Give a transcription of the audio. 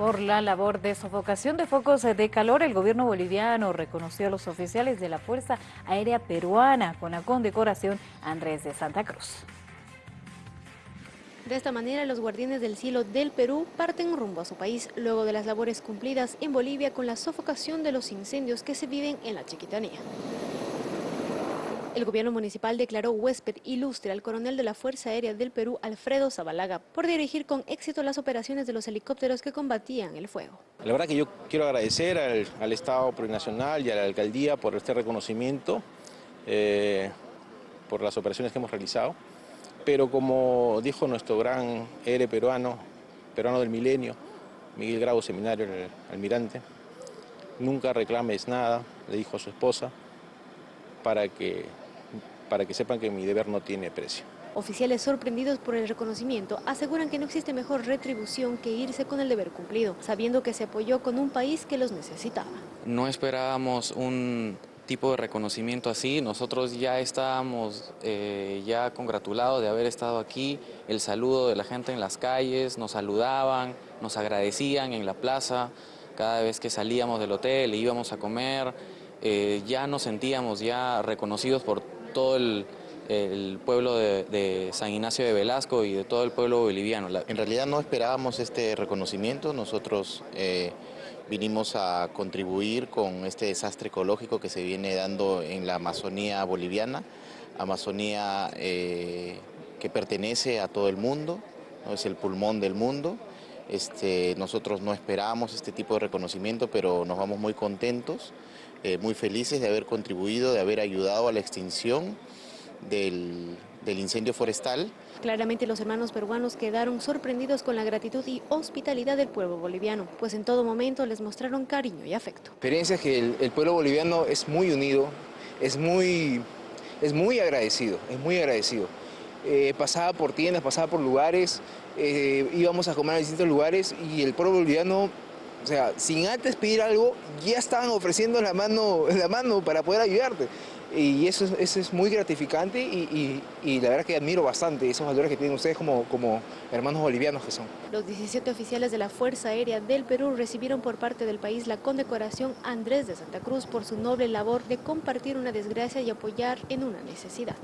Por la labor de sofocación de focos de calor, el gobierno boliviano reconoció a los oficiales de la Fuerza Aérea Peruana con la condecoración Andrés de Santa Cruz. De esta manera, los guardianes del cielo del Perú parten rumbo a su país, luego de las labores cumplidas en Bolivia con la sofocación de los incendios que se viven en la Chiquitanía. El gobierno municipal declaró huésped ilustre al coronel de la Fuerza Aérea del Perú, Alfredo Zabalaga, por dirigir con éxito las operaciones de los helicópteros que combatían el fuego. La verdad que yo quiero agradecer al, Estado Plurinacional y a la Alcaldía por este reconocimiento, eh, por las operaciones que hemos realizado, pero como dijo nuestro gran héroe peruano, peruano del milenio, Miguel Grau, seminario el almirante, nunca reclames nada, le dijo a su esposa, para que para que sepan que mi deber no tiene precio. Oficiales sorprendidos por el reconocimiento aseguran que no existe mejor retribución que irse con el deber cumplido, sabiendo que se apoyó con un país que los necesitaba. No esperábamos un tipo de reconocimiento así, nosotros ya estábamos eh, ya congratulados de haber estado aquí, el saludo de la gente en las calles, nos saludaban, nos agradecían en la plaza, cada vez que salíamos del hotel íbamos a comer, eh, ya nos sentíamos ya reconocidos por todo el, pueblo de, San Ignacio de Velasco y de todo el pueblo boliviano. En realidad no esperábamos este reconocimiento, nosotros eh, vinimos a contribuir con este desastre ecológico que se viene dando en la Amazonía boliviana, Amazonía eh, que pertenece a todo el mundo, es el pulmón del mundo. Este, nosotros no esperábamos este tipo de reconocimiento, pero nos vamos muy contentos, eh, muy felices de haber contribuido, de haber ayudado a la extinción del, incendio forestal. Claramente los hermanos peruanos quedaron sorprendidos con la gratitud y hospitalidad del pueblo boliviano, pues en todo momento les mostraron cariño y afecto. experiencia es que el, pueblo boliviano es muy unido, es muy, es muy agradecido, es muy agradecido. Eh, pasaba por tiendas, pasaba por lugares, eh, íbamos a comer a distintos lugares y el pueblo boliviano, o sea, sin antes pedir algo, ya estaban ofreciendo la mano, la mano para poder ayudarte. Y eso, eso es muy gratificante y, la verdad que admiro bastante esos valores que tienen ustedes como, como hermanos bolivianos que son. Los 17 oficiales de la Fuerza Aérea del Perú recibieron por parte del país la condecoración Andrés de Santa Cruz por su noble labor de compartir una desgracia y apoyar en una necesidad.